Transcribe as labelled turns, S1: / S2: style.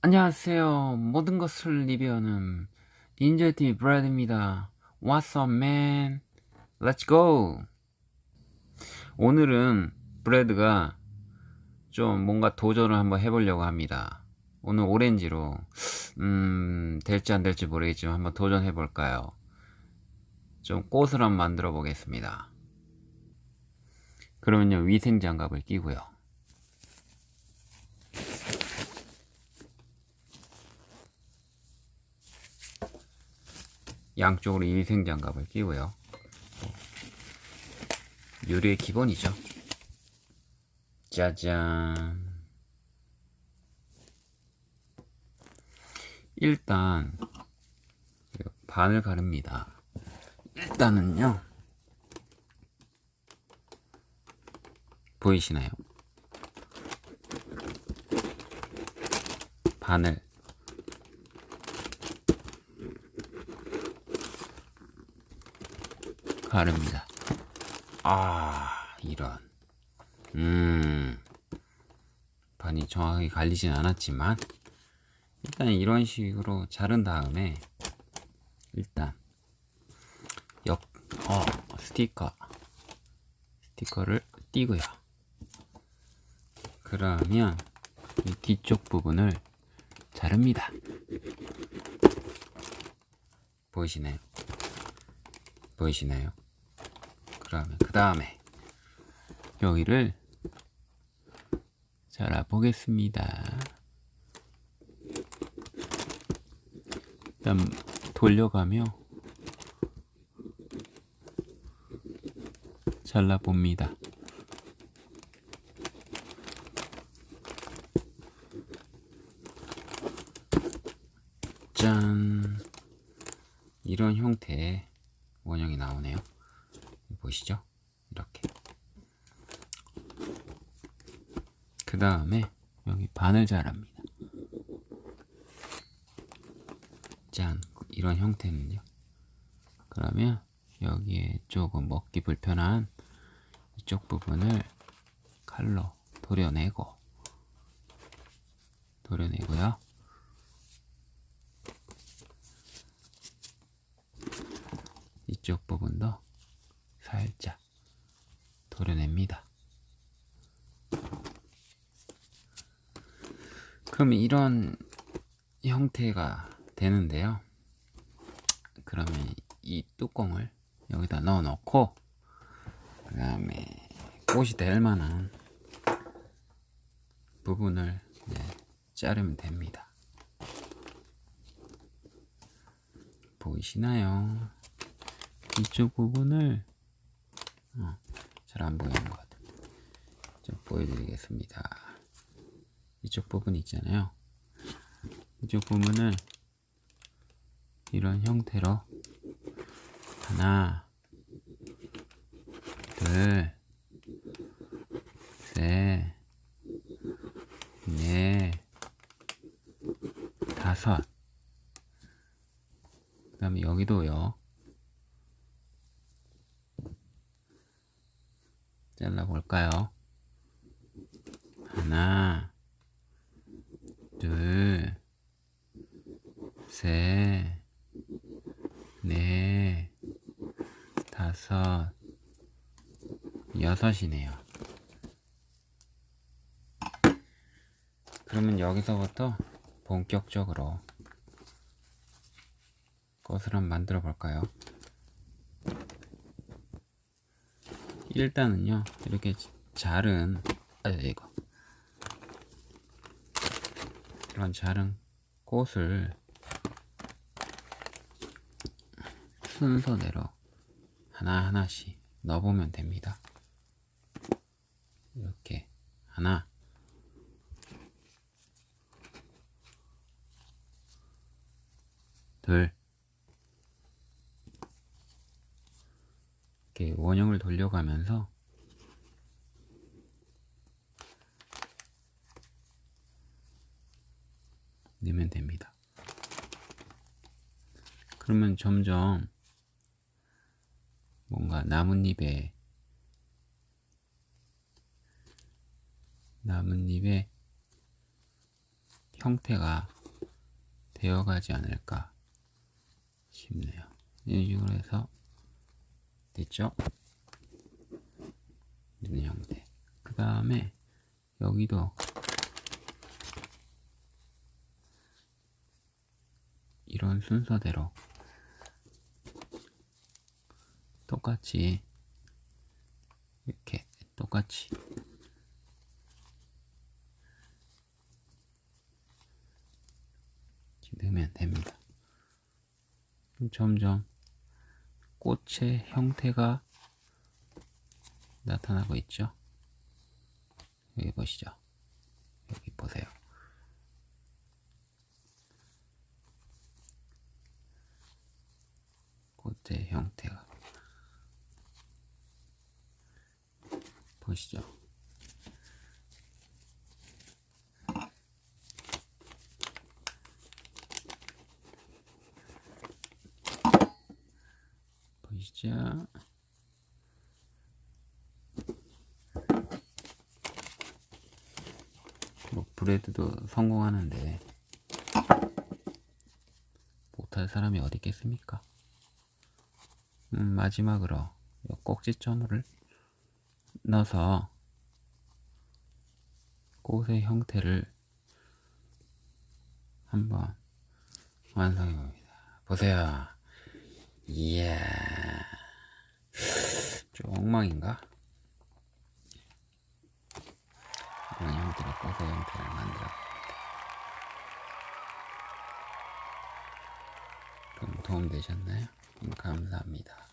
S1: 안녕하세요. 모든 것을 리뷰하는 닌자TV 브래드입니다. What's up, man? Let's go! 오늘은 브래드가 좀 뭔가 도전을 한번 해보려고 합니다. 오늘 오렌지로, 음, 될지 안 될지 모르겠지만 한번 도전해볼까요? 좀 꽃을 한번 만들어 보겠습니다. 그러면요, 위생 장갑을 끼고요. 양쪽으로 위생장갑을 끼고요. 요리의 기본이죠. 짜잔. 일단 반을 가릅니다. 일단은요. 보이시나요? 반을 가릅니다. 아, 이런. 음, 반이 정확하게 갈리진 않았지만, 일단 이런 식으로 자른 다음에, 일단, 역, 어, 스티커, 스티커를 띄고요. 그러면, 이 뒤쪽 부분을 자릅니다. 보이시나요? 보이시나요? 그러면 그 다음에 여기를 잘라 보겠습니다. 일단 돌려가며 잘라 봅니다. 짠 이런 형태의 원형이 나오네요. 보시죠? 이렇게. 그 다음에 여기 반을 자릅니다. 짠, 이런 형태는요. 그러면 여기에 조금 먹기 불편한 이쪽 부분을 칼로 도려내고 도려내고요. 이쪽 부분도 살짝 도려냅니다. 그럼 이런 형태가 되는데요. 그러면 이 뚜껑을 여기다 넣어 놓고 그 다음에 꽃이 될 만한 부분을 자르면 됩니다. 보이시나요? 이쪽 부분을 어, 잘안 보이는 것 같아요. 좀 보여드리겠습니다. 이쪽 부분 있잖아요. 이쪽 부분을 이런 형태로 하나, 둘, 셋, 넷, 다섯. 그 다음에 여기도요. 잘라볼까요? 하나, 둘, 셋, 넷, 다섯, 여섯이네요. 그러면 여기서부터 본격적으로 꽃을 한번 만들어 볼까요? 일단은요 이렇게 자른 아 이거. 이런 자른 꽃을 순서대로 하나하나씩 넣어보면 됩니다. 이렇게 하나. 둘 이렇게 원형을 돌려가면서 넣으면 됩니다. 그러면 점점 뭔가 나뭇잎에 나뭇잎에 형태가 되어가지 않을까 싶네요. 이런 식으로 해서 됐죠? 이런 형태. 그 다음에 여기도 이런 순서대로 똑같이 이렇게 똑같이 넣으면 됩니다. 점점 꽃의 형태가 나타나고 있죠. 여기 보시죠. 여기 보세요. 꽃의 형태가 보시죠. 보시죠. 뭐 브레드도 성공하는데 못할 사람이 어디 있겠습니까? 음, 마지막으로 요 꼭지점을 넣어서 꽃의 형태를 한번 완성해 봅니다. 보세요. 이야, 좀 엉망인가? 이런 형태로 꽃의 형태를 만들어 그럼 도움 되셨나요? 음, 감사합니다.